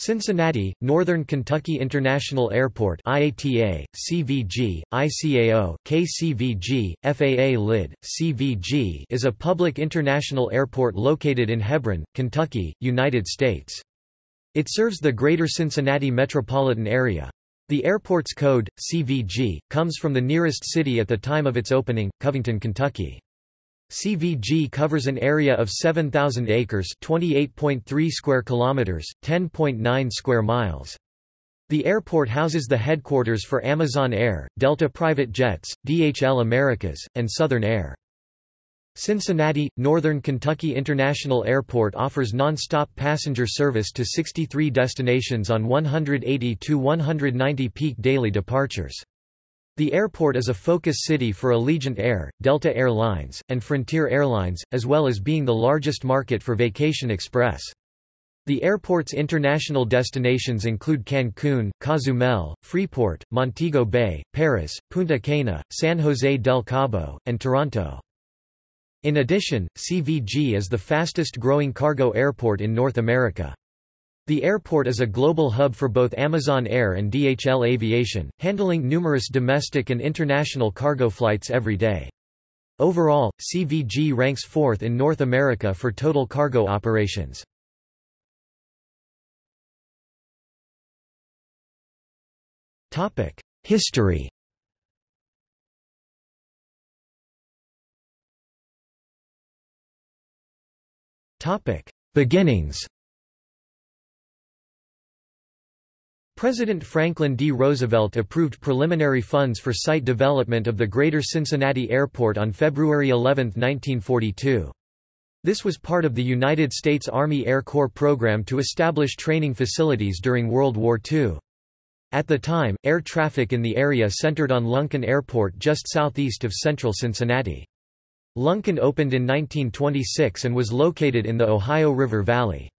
Cincinnati, Northern Kentucky International Airport IATA, CVG, ICAO, KCVG, FAA LID, CVG is a public international airport located in Hebron, Kentucky, United States. It serves the greater Cincinnati metropolitan area. The airport's code, CVG, comes from the nearest city at the time of its opening, Covington, Kentucky. CVG covers an area of 7,000 acres 28.3 square kilometers, 10.9 square miles. The airport houses the headquarters for Amazon Air, Delta Private Jets, DHL Americas, and Southern Air. Cincinnati, Northern Kentucky International Airport offers non-stop passenger service to 63 destinations on 180 to 190 peak daily departures. The airport is a focus city for Allegiant Air, Delta Air Lines, and Frontier Airlines, as well as being the largest market for Vacation Express. The airport's international destinations include Cancun, Cozumel, Freeport, Montego Bay, Paris, Punta Cana, San Jose del Cabo, and Toronto. In addition, CVG is the fastest growing cargo airport in North America. The airport is a global hub for both Amazon Air and DHL Aviation, handling numerous domestic and international cargo flights every day. Overall, CVG ranks fourth in North America for total cargo operations. History Beginnings President Franklin D. Roosevelt approved preliminary funds for site development of the Greater Cincinnati Airport on February 11, 1942. This was part of the United States Army Air Corps program to establish training facilities during World War II. At the time, air traffic in the area centered on Lunken Airport just southeast of central Cincinnati. Lunken opened in 1926 and was located in the Ohio River Valley.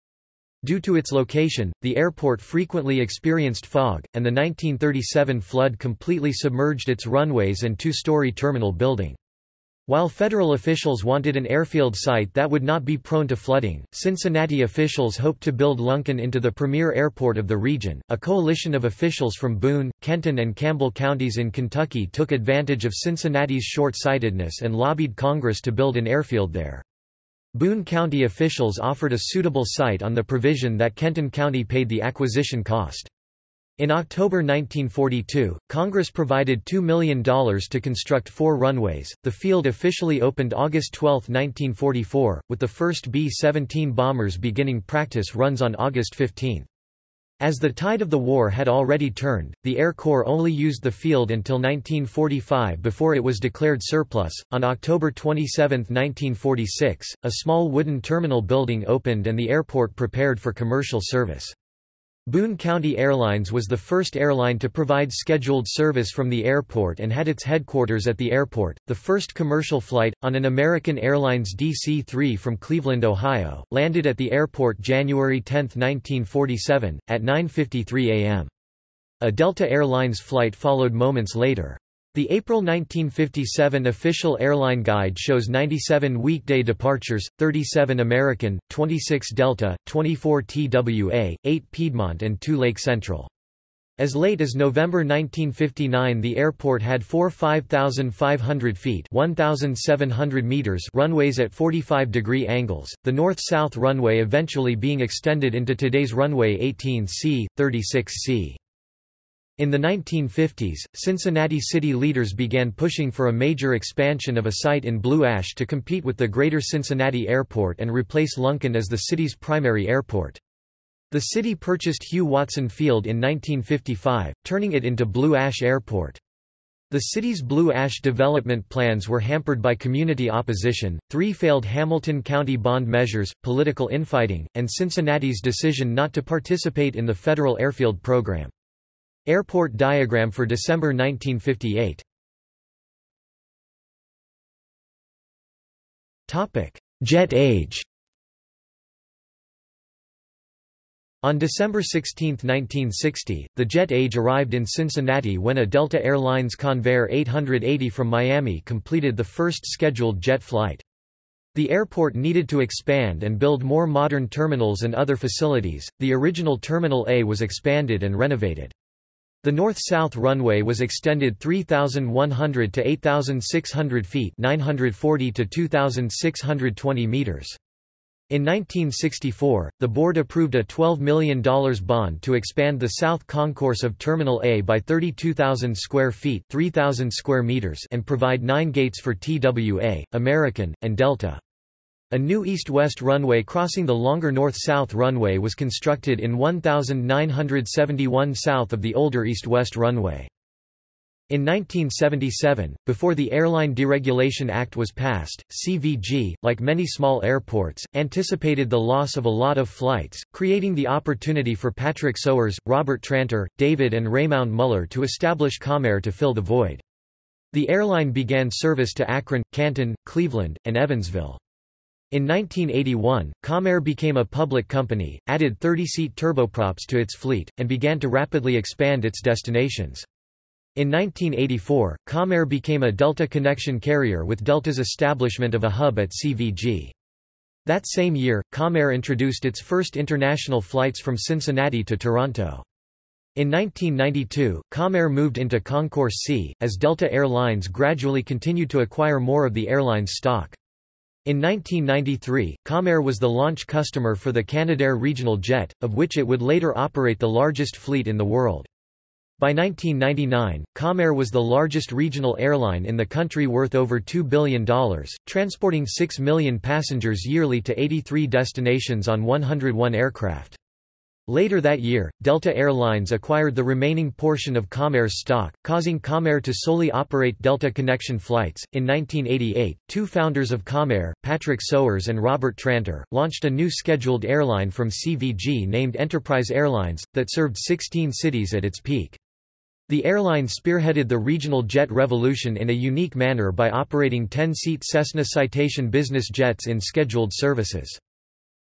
Due to its location, the airport frequently experienced fog, and the 1937 flood completely submerged its runways and two-story terminal building. While federal officials wanted an airfield site that would not be prone to flooding, Cincinnati officials hoped to build Lunken into the premier airport of the region. A coalition of officials from Boone, Kenton, and Campbell counties in Kentucky took advantage of Cincinnati's short sightedness and lobbied Congress to build an airfield there. Boone County officials offered a suitable site on the provision that Kenton County paid the acquisition cost. In October 1942, Congress provided $2 million to construct four runways. The field officially opened August 12, 1944, with the first B-17 bombers beginning practice runs on August 15. As the tide of the war had already turned, the Air Corps only used the field until 1945 before it was declared surplus. On October 27, 1946, a small wooden terminal building opened and the airport prepared for commercial service. Boone County Airlines was the first airline to provide scheduled service from the airport and had its headquarters at the airport. The first commercial flight, on an American Airlines DC 3 from Cleveland, Ohio, landed at the airport January 10, 1947, at 9.53 a.m. A Delta Airlines flight followed moments later. The April 1957 official airline guide shows 97 weekday departures, 37 American, 26 Delta, 24 TWA, 8 Piedmont and 2 Lake Central. As late as November 1959 the airport had four 5,500 feet 1,700 meters runways at 45 degree angles, the north-south runway eventually being extended into today's runway 18C, 36C. In the 1950s, Cincinnati city leaders began pushing for a major expansion of a site in Blue Ash to compete with the Greater Cincinnati Airport and replace Lunken as the city's primary airport. The city purchased Hugh Watson Field in 1955, turning it into Blue Ash Airport. The city's Blue Ash development plans were hampered by community opposition, three failed Hamilton County bond measures, political infighting, and Cincinnati's decision not to participate in the federal airfield program. Airport diagram for December 1958 Jet age On December 16, 1960, the jet age arrived in Cincinnati when a Delta Airlines Convair 880 from Miami completed the first scheduled jet flight. The airport needed to expand and build more modern terminals and other facilities. The original Terminal A was expanded and renovated. The north-south runway was extended 3,100 to 8,600 feet 940 to 2,620 meters. In 1964, the board approved a $12 million bond to expand the south concourse of Terminal A by 32,000 square feet 3,000 square meters and provide nine gates for TWA, American, and Delta. A new east-west runway crossing the longer north-south runway was constructed in 1971 south of the older east-west runway. In 1977, before the Airline Deregulation Act was passed, CVG, like many small airports, anticipated the loss of a lot of flights, creating the opportunity for Patrick Sowers, Robert Tranter, David and Raymond Mueller to establish Comair to fill the void. The airline began service to Akron, Canton, Cleveland, and Evansville. In 1981, Comair became a public company, added 30-seat turboprops to its fleet, and began to rapidly expand its destinations. In 1984, Comair became a Delta connection carrier with Delta's establishment of a hub at CVG. That same year, Comair introduced its first international flights from Cincinnati to Toronto. In 1992, Comair moved into Concourse C, as Delta Air Lines gradually continued to acquire more of the airline's stock. In 1993, Comair was the launch customer for the Canadair regional jet, of which it would later operate the largest fleet in the world. By 1999, Comair was the largest regional airline in the country worth over $2 billion, transporting 6 million passengers yearly to 83 destinations on 101 aircraft. Later that year, Delta Air Lines acquired the remaining portion of Comair's stock, causing Comair to solely operate Delta Connection flights. In 1988, two founders of Comair, Patrick Sowers and Robert Tranter, launched a new scheduled airline from CVG named Enterprise Airlines, that served 16 cities at its peak. The airline spearheaded the regional jet revolution in a unique manner by operating 10-seat Cessna Citation business jets in scheduled services.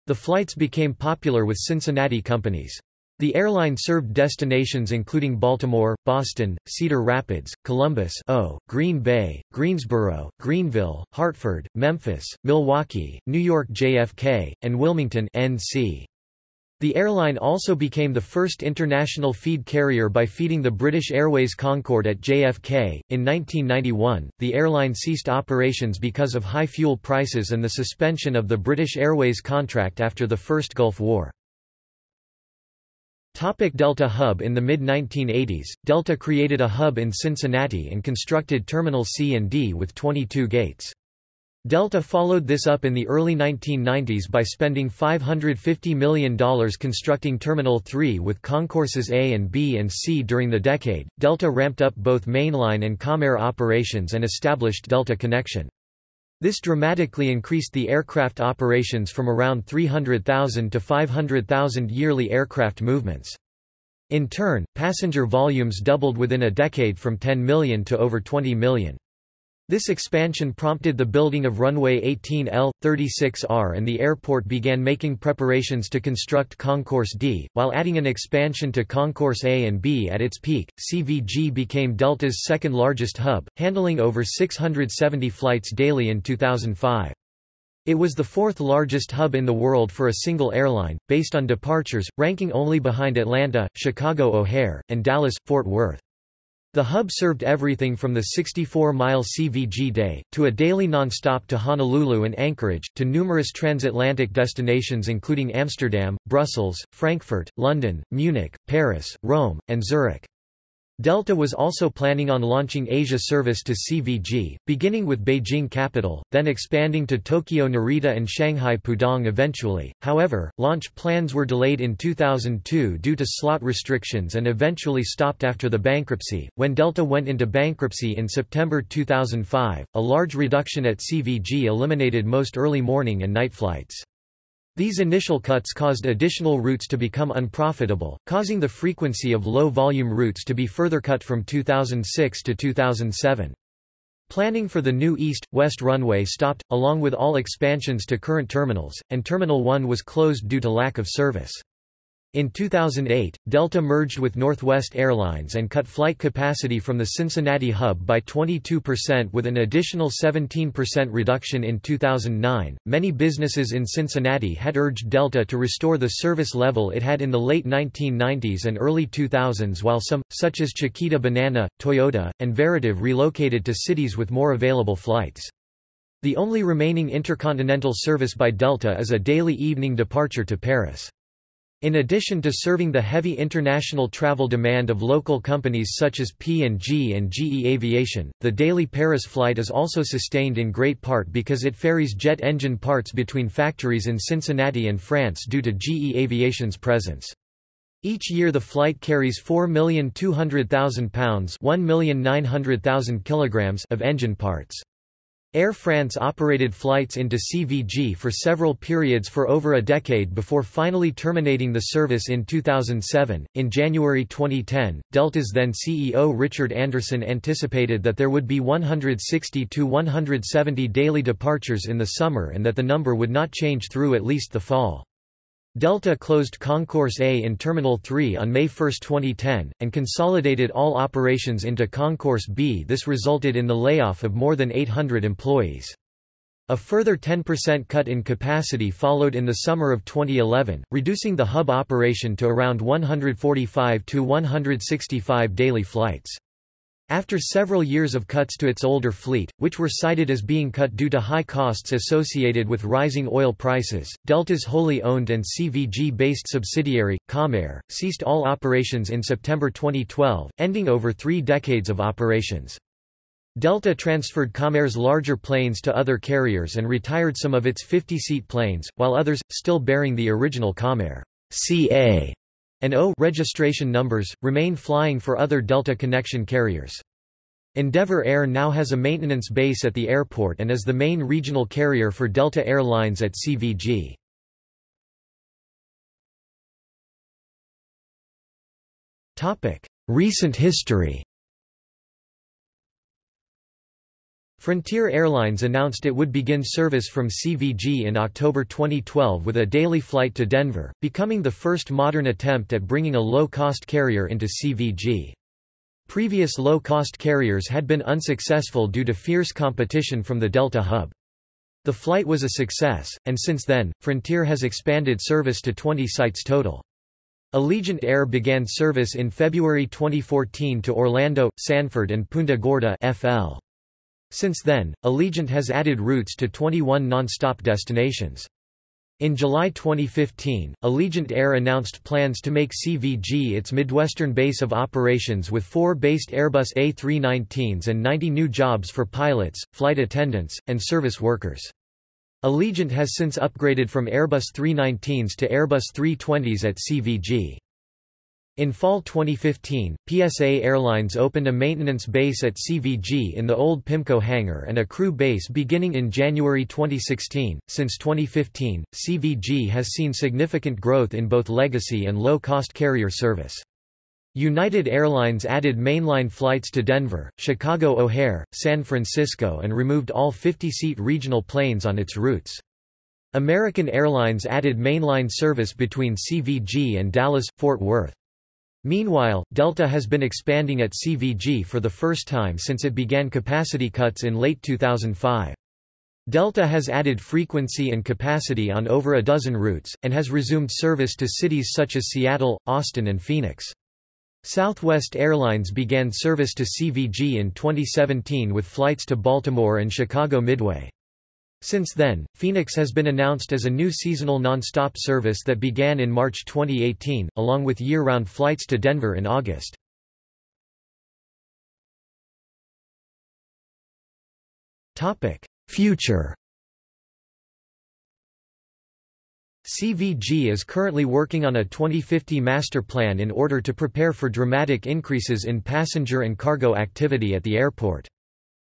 The flights became popular with Cincinnati companies. The airline served destinations including Baltimore, Boston, Cedar Rapids, Columbus o, Green Bay, Greensboro, Greenville, Hartford, Memphis, Milwaukee, New York JFK, and Wilmington NC. The airline also became the first international feed carrier by feeding the British Airways Concorde at JFK. In 1991, the airline ceased operations because of high fuel prices and the suspension of the British Airways contract after the First Gulf War. Topic Delta Hub In the mid-1980s, Delta created a hub in Cincinnati and constructed Terminal C and D with 22 gates. Delta followed this up in the early 1990s by spending $550 million constructing Terminal 3 with concourses A and B and C during the decade. Delta ramped up both mainline and Comair operations and established Delta Connection. This dramatically increased the aircraft operations from around 300,000 to 500,000 yearly aircraft movements. In turn, passenger volumes doubled within a decade from 10 million to over 20 million. This expansion prompted the building of runway 18L, 36R and the airport began making preparations to construct Concourse D, while adding an expansion to Concourse A and B at its peak. CVG became Delta's second largest hub, handling over 670 flights daily in 2005. It was the fourth largest hub in the world for a single airline, based on departures, ranking only behind Atlanta, Chicago O'Hare, and Dallas-Fort Worth. The hub served everything from the 64-mile CVG day, to a daily non-stop to Honolulu and Anchorage, to numerous transatlantic destinations including Amsterdam, Brussels, Frankfurt, London, Munich, Paris, Rome, and Zurich. Delta was also planning on launching Asia service to CVG, beginning with Beijing capital, then expanding to Tokyo Narita and Shanghai Pudong eventually. However, launch plans were delayed in 2002 due to slot restrictions and eventually stopped after the bankruptcy. When Delta went into bankruptcy in September 2005, a large reduction at CVG eliminated most early morning and night flights. These initial cuts caused additional routes to become unprofitable, causing the frequency of low-volume routes to be further cut from 2006 to 2007. Planning for the new east-west runway stopped, along with all expansions to current terminals, and Terminal 1 was closed due to lack of service. In 2008, Delta merged with Northwest Airlines and cut flight capacity from the Cincinnati hub by 22% with an additional 17% reduction in 2009. Many businesses in Cincinnati had urged Delta to restore the service level it had in the late 1990s and early 2000s while some, such as Chiquita Banana, Toyota, and Veritiv relocated to cities with more available flights. The only remaining intercontinental service by Delta is a daily evening departure to Paris. In addition to serving the heavy international travel demand of local companies such as P&G and GE Aviation, the daily Paris flight is also sustained in great part because it ferries jet engine parts between factories in Cincinnati and France due to GE Aviation's presence. Each year the flight carries 4,200,000 pounds 1,900,000 kilograms of engine parts. Air France operated flights into CVG for several periods for over a decade before finally terminating the service in 2007. In January 2010, Delta's then CEO Richard Anderson anticipated that there would be 160 to 170 daily departures in the summer and that the number would not change through at least the fall. Delta closed Concourse A in Terminal 3 on May 1, 2010, and consolidated all operations into Concourse B. This resulted in the layoff of more than 800 employees. A further 10% cut in capacity followed in the summer of 2011, reducing the hub operation to around 145 to 165 daily flights. After several years of cuts to its older fleet, which were cited as being cut due to high costs associated with rising oil prices, Delta's wholly owned and CVG-based subsidiary, Comair, ceased all operations in September 2012, ending over three decades of operations. Delta transferred Comair's larger planes to other carriers and retired some of its 50-seat planes, while others, still bearing the original Comair CA and O registration numbers, remain flying for other Delta connection carriers. Endeavour Air now has a maintenance base at the airport and is the main regional carrier for Delta Air Lines at CVG. Recent history Frontier Airlines announced it would begin service from CVG in October 2012 with a daily flight to Denver, becoming the first modern attempt at bringing a low-cost carrier into CVG. Previous low-cost carriers had been unsuccessful due to fierce competition from the Delta hub. The flight was a success, and since then, Frontier has expanded service to 20 sites total. Allegiant Air began service in February 2014 to Orlando, Sanford and Punta Gorda FL. Since then, Allegiant has added routes to 21 non-stop destinations. In July 2015, Allegiant Air announced plans to make CVG its Midwestern base of operations with four based Airbus A319s and 90 new jobs for pilots, flight attendants, and service workers. Allegiant has since upgraded from Airbus 319s to Airbus 320s at CVG. In fall 2015, PSA Airlines opened a maintenance base at CVG in the old PIMCO hangar and a crew base beginning in January 2016. Since 2015, CVG has seen significant growth in both legacy and low cost carrier service. United Airlines added mainline flights to Denver, Chicago O'Hare, San Francisco, and removed all 50 seat regional planes on its routes. American Airlines added mainline service between CVG and Dallas Fort Worth. Meanwhile, Delta has been expanding at CVG for the first time since it began capacity cuts in late 2005. Delta has added frequency and capacity on over a dozen routes, and has resumed service to cities such as Seattle, Austin and Phoenix. Southwest Airlines began service to CVG in 2017 with flights to Baltimore and Chicago Midway. Since then, Phoenix has been announced as a new seasonal non-stop service that began in March 2018, along with year-round flights to Denver in August. Future CVG is currently working on a 2050 master plan in order to prepare for dramatic increases in passenger and cargo activity at the airport.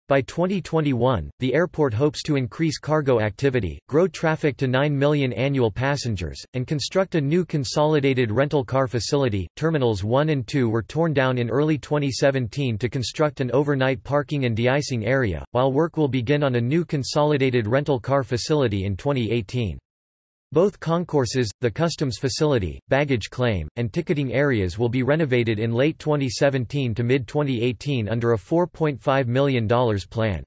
By 2021, the airport hopes to increase cargo activity, grow traffic to 9 million annual passengers, and construct a new consolidated rental car facility. Terminals 1 and 2 were torn down in early 2017 to construct an overnight parking and de-icing area, while work will begin on a new consolidated rental car facility in 2018. Both concourses, the customs facility, baggage claim, and ticketing areas will be renovated in late 2017 to mid-2018 under a $4.5 million plan.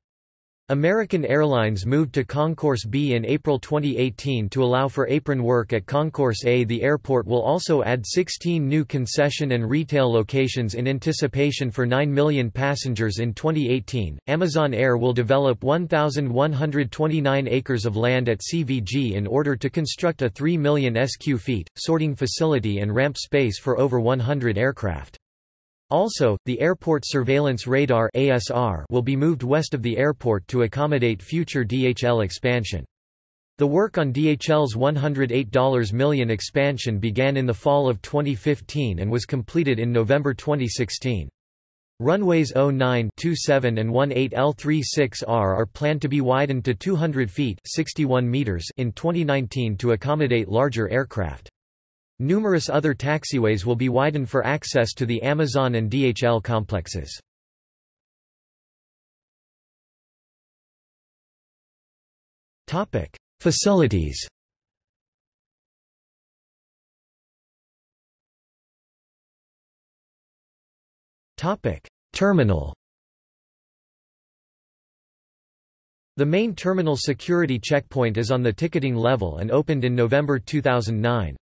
American Airlines moved to Concourse B in April 2018 to allow for apron work at Concourse A. The airport will also add 16 new concession and retail locations in anticipation for 9 million passengers in 2018. Amazon Air will develop 1,129 acres of land at CVG in order to construct a 3 million SQ feet, sorting facility and ramp space for over 100 aircraft. Also, the Airport Surveillance Radar ASR will be moved west of the airport to accommodate future DHL expansion. The work on DHL's $108 million expansion began in the fall of 2015 and was completed in November 2016. Runways 09, 27 and 18 L36R are planned to be widened to 200 feet 61 meters in 2019 to accommodate larger aircraft. Numerous other taxiways will be widened for access to the Amazon and DHL complexes. Facilities Terminal The main terminal security checkpoint is on the ticketing level and opened in November 2009.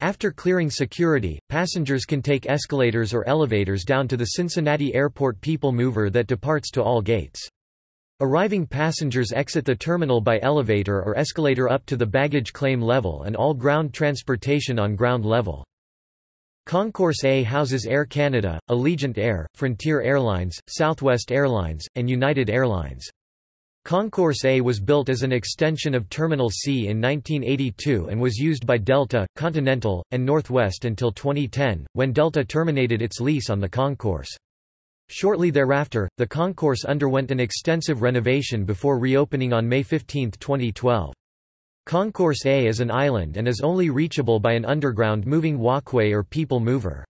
After clearing security, passengers can take escalators or elevators down to the Cincinnati Airport People Mover that departs to all gates. Arriving passengers exit the terminal by elevator or escalator up to the baggage claim level and all ground transportation on ground level. Concourse A houses Air Canada, Allegiant Air, Frontier Airlines, Southwest Airlines, and United Airlines. Concourse A was built as an extension of Terminal C in 1982 and was used by Delta, Continental, and Northwest until 2010, when Delta terminated its lease on the concourse. Shortly thereafter, the concourse underwent an extensive renovation before reopening on May 15, 2012. Concourse A is an island and is only reachable by an underground moving walkway or people mover.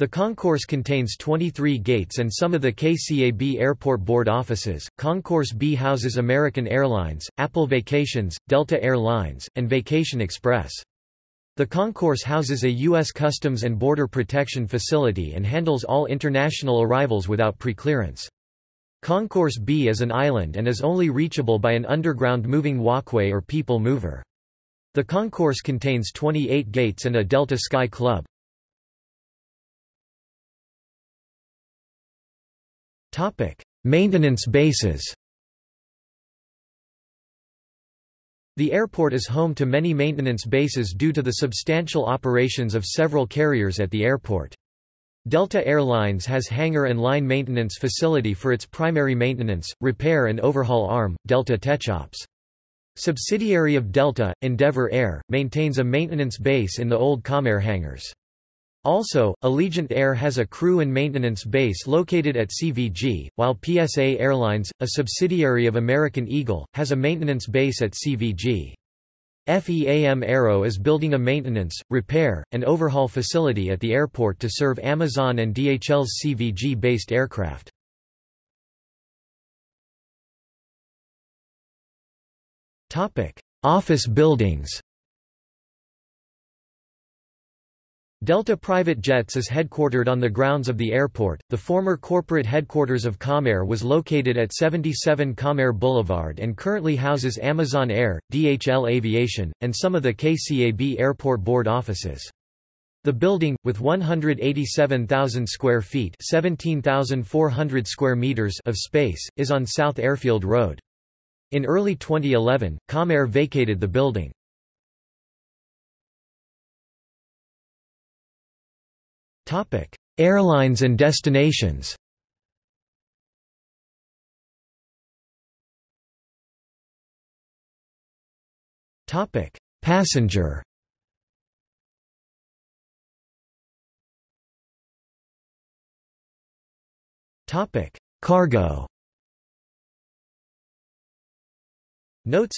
The concourse contains 23 gates and some of the KCAB Airport Board offices. Concourse B houses American Airlines, Apple Vacations, Delta Air Lines, and Vacation Express. The concourse houses a U.S. Customs and Border Protection facility and handles all international arrivals without preclearance. Concourse B is an island and is only reachable by an underground moving walkway or people mover. The concourse contains 28 gates and a Delta Sky Club. Topic: Maintenance bases. The airport is home to many maintenance bases due to the substantial operations of several carriers at the airport. Delta Air Lines has hangar and line maintenance facility for its primary maintenance, repair and overhaul arm, Delta Techops. Subsidiary of Delta, Endeavour Air, maintains a maintenance base in the old Comair hangars. Also, Allegiant Air has a crew and maintenance base located at CVG, while PSA Airlines, a subsidiary of American Eagle, has a maintenance base at CVG. FEAM Aero is building a maintenance, repair, and overhaul facility at the airport to serve Amazon and DHL's CVG-based aircraft. Office buildings Delta Private Jets is headquartered on the grounds of the airport. The former corporate headquarters of Comair was located at 77 Comair Boulevard and currently houses Amazon Air, DHL Aviation, and some of the KCAB Airport Board offices. The building, with 187,000 square feet (17,400 square meters of space, is on South Airfield Road. In early 2011, Comair vacated the building. Airlines and destinations. Topic: Passenger. Topic: Cargo. Notes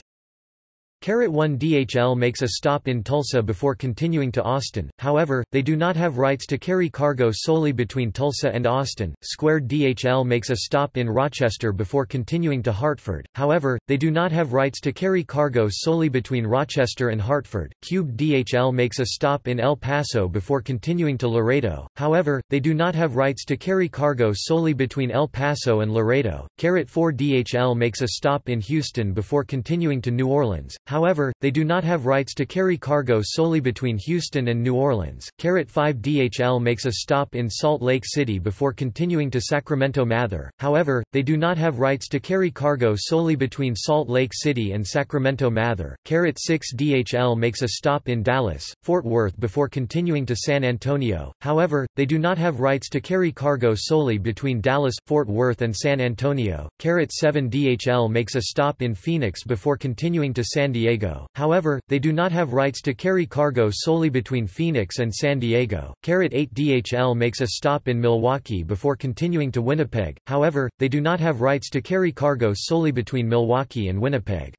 1 DHL makes a stop in Tulsa before continuing to Austin, however, they do not have rights to carry cargo solely between Tulsa and Austin. Squared DHL makes a stop in Rochester before continuing to Hartford, however, they do not have rights to carry cargo solely between Rochester and Hartford. Cubed DHL makes a stop in El Paso before continuing to Laredo, however, they do not have rights to carry cargo solely between El Paso and Laredo. Carrot 4 DHL makes a stop in Houston before continuing to New Orleans. However, they do not have rights to carry cargo solely between Houston and New Orleans. Carrot 5 DHL makes a stop in Salt Lake City before continuing to Sacramento Mather. However, they do not have rights to carry cargo solely between Salt Lake City and Sacramento Mather. Carrot 6 DHL makes a stop in Dallas, Fort Worth before continuing to San Antonio. However, they do not have rights to carry cargo solely between Dallas, Fort Worth and San Antonio. Carrot 7 DHL makes a stop in Phoenix before continuing to San Diego Diego, however, they do not have rights to carry cargo solely between Phoenix and San Diego. Carat 8 DHL makes a stop in Milwaukee before continuing to Winnipeg, however, they do not have rights to carry cargo solely between Milwaukee and Winnipeg.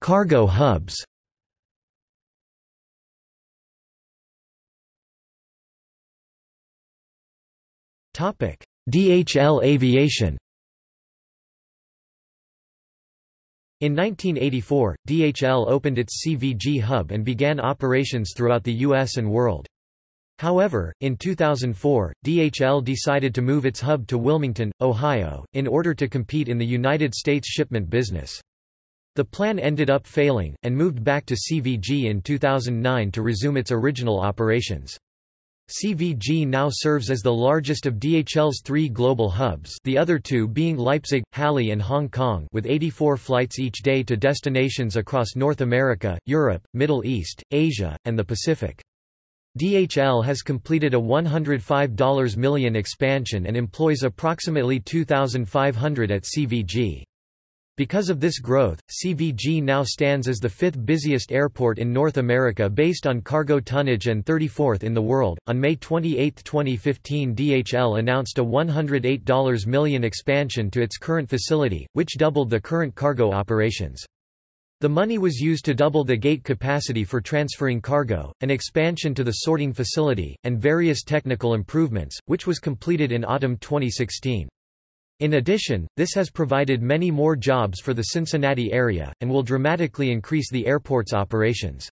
Cargo hubs Topic: DHL Aviation In 1984, DHL opened its CVG hub and began operations throughout the U.S. and world. However, in 2004, DHL decided to move its hub to Wilmington, Ohio, in order to compete in the United States shipment business. The plan ended up failing, and moved back to CVG in 2009 to resume its original operations. CVG now serves as the largest of DHL's three global hubs the other two being Leipzig, Halle and Hong Kong with 84 flights each day to destinations across North America, Europe, Middle East, Asia, and the Pacific. DHL has completed a $105 million expansion and employs approximately 2,500 at CVG. Because of this growth, CVG now stands as the fifth busiest airport in North America based on cargo tonnage and 34th in the world. On May 28, 2015, DHL announced a $108 million expansion to its current facility, which doubled the current cargo operations. The money was used to double the gate capacity for transferring cargo, an expansion to the sorting facility, and various technical improvements, which was completed in autumn 2016. In addition, this has provided many more jobs for the Cincinnati area, and will dramatically increase the airport's operations.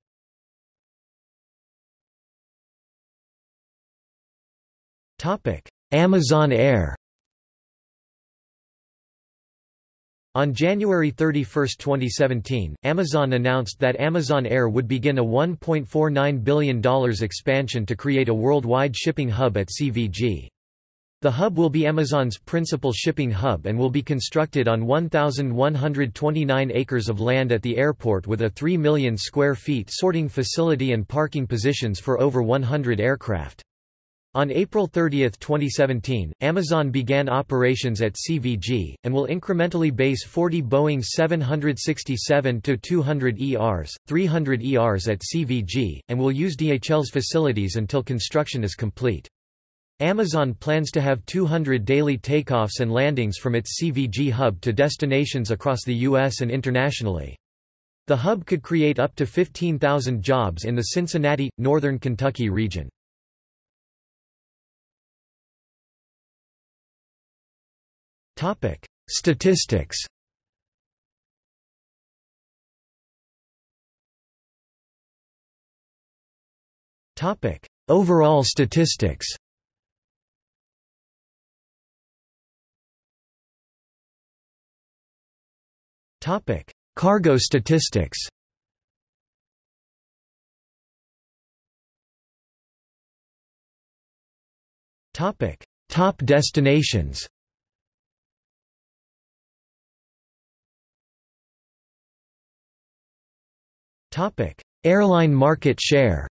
Amazon Air On January 31, 2017, Amazon announced that Amazon Air would begin a $1.49 billion expansion to create a worldwide shipping hub at CVG. The hub will be Amazon's principal shipping hub and will be constructed on 1,129 acres of land at the airport with a 3 million square feet sorting facility and parking positions for over 100 aircraft. On April 30, 2017, Amazon began operations at CVG, and will incrementally base 40 Boeing 767-200 ERs, 300 ERs at CVG, and will use DHL's facilities until construction is complete. Amazon plans to have 200 daily takeoffs and landings from its CVG hub to destinations across the U.S. and internationally. The hub could create up to 15,000 jobs in the Cincinnati, northern Kentucky region. Topic: Statistics Topic: Overall statistics Topic: Cargo statistics. Topic: Top destinations. Topic: Airline market share.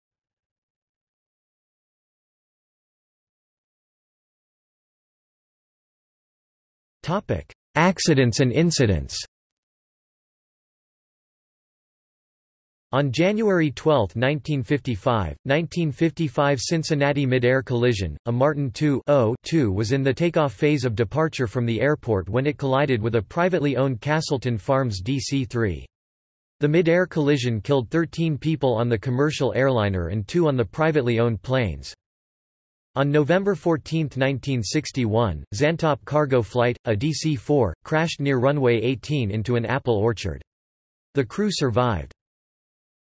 Topic: Accidents and incidents. On January 12, 1955, 1955 Cincinnati mid-air collision, a Martin II was in the takeoff phase of departure from the airport when it collided with a privately owned Castleton Farms DC-3. The mid-air collision killed 13 people on the commercial airliner and two on the privately owned planes. On November 14, 1961, Zantop cargo flight, a DC-4, crashed near runway 18 into an apple orchard. The crew survived.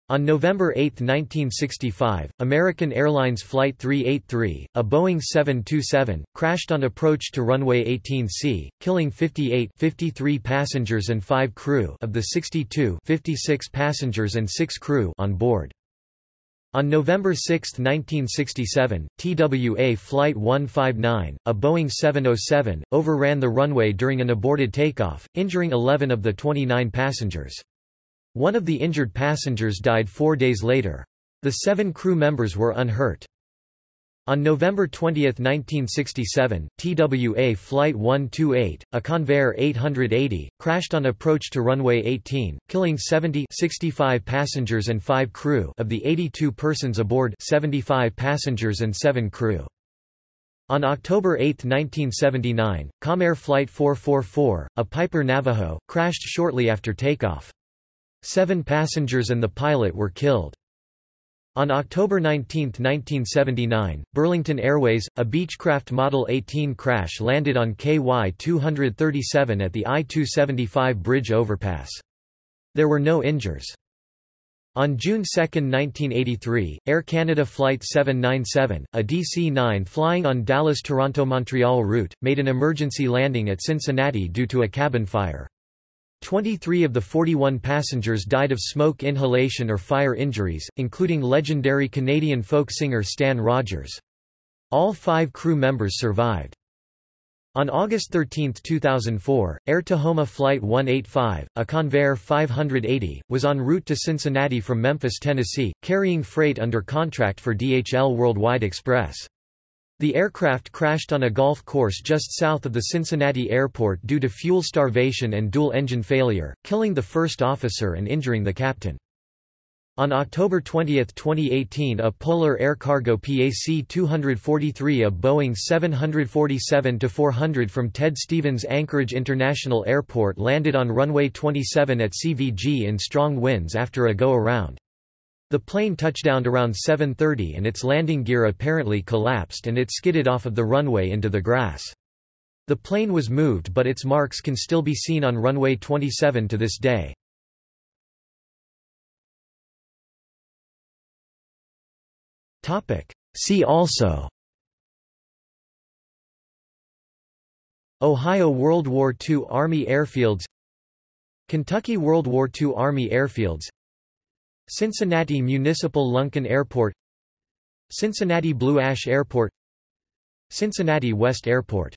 On November 8, 1965, American Airlines Flight 383, a Boeing 727, crashed on approach to runway 18C, killing 58 53 passengers and 5 crew of the 62 56 passengers and 6 crew on board. On November 6, 1967, TWA Flight 159, a Boeing 707, overran the runway during an aborted takeoff, injuring 11 of the 29 passengers. One of the injured passengers died four days later. The seven crew members were unhurt. On November 20, 1967, TWA Flight 128, a Convair 880, crashed on approach to runway 18, killing 70 65 passengers and 5 crew of the 82 persons aboard 75 passengers and 7 crew. On October 8, 1979, Comair Flight 444, a Piper Navajo, crashed shortly after takeoff. Seven passengers and the pilot were killed. On October 19, 1979, Burlington Airways, a Beechcraft Model 18 crash landed on KY-237 at the I-275 bridge overpass. There were no injuries. On June 2, 1983, Air Canada Flight 797, a DC-9 flying on Dallas-Toronto-Montreal route, made an emergency landing at Cincinnati due to a cabin fire. 23 of the 41 passengers died of smoke inhalation or fire injuries, including legendary Canadian folk singer Stan Rogers. All five crew members survived. On August 13, 2004, Air Tahoma Flight 185, a Convair 580, was en route to Cincinnati from Memphis, Tennessee, carrying freight under contract for DHL Worldwide Express. The aircraft crashed on a golf course just south of the Cincinnati airport due to fuel starvation and dual-engine failure, killing the first officer and injuring the captain. On October 20, 2018 a Polar Air Cargo PAC-243 a Boeing 747-400 from Ted Stevens Anchorage International Airport landed on runway 27 at CVG in strong winds after a go-around. The plane touchdowned around 7.30 and its landing gear apparently collapsed and it skidded off of the runway into the grass. The plane was moved but its marks can still be seen on runway 27 to this day. See also Ohio World War II Army airfields Kentucky World War II Army airfields Cincinnati Municipal Lunken Airport Cincinnati Blue Ash Airport Cincinnati West Airport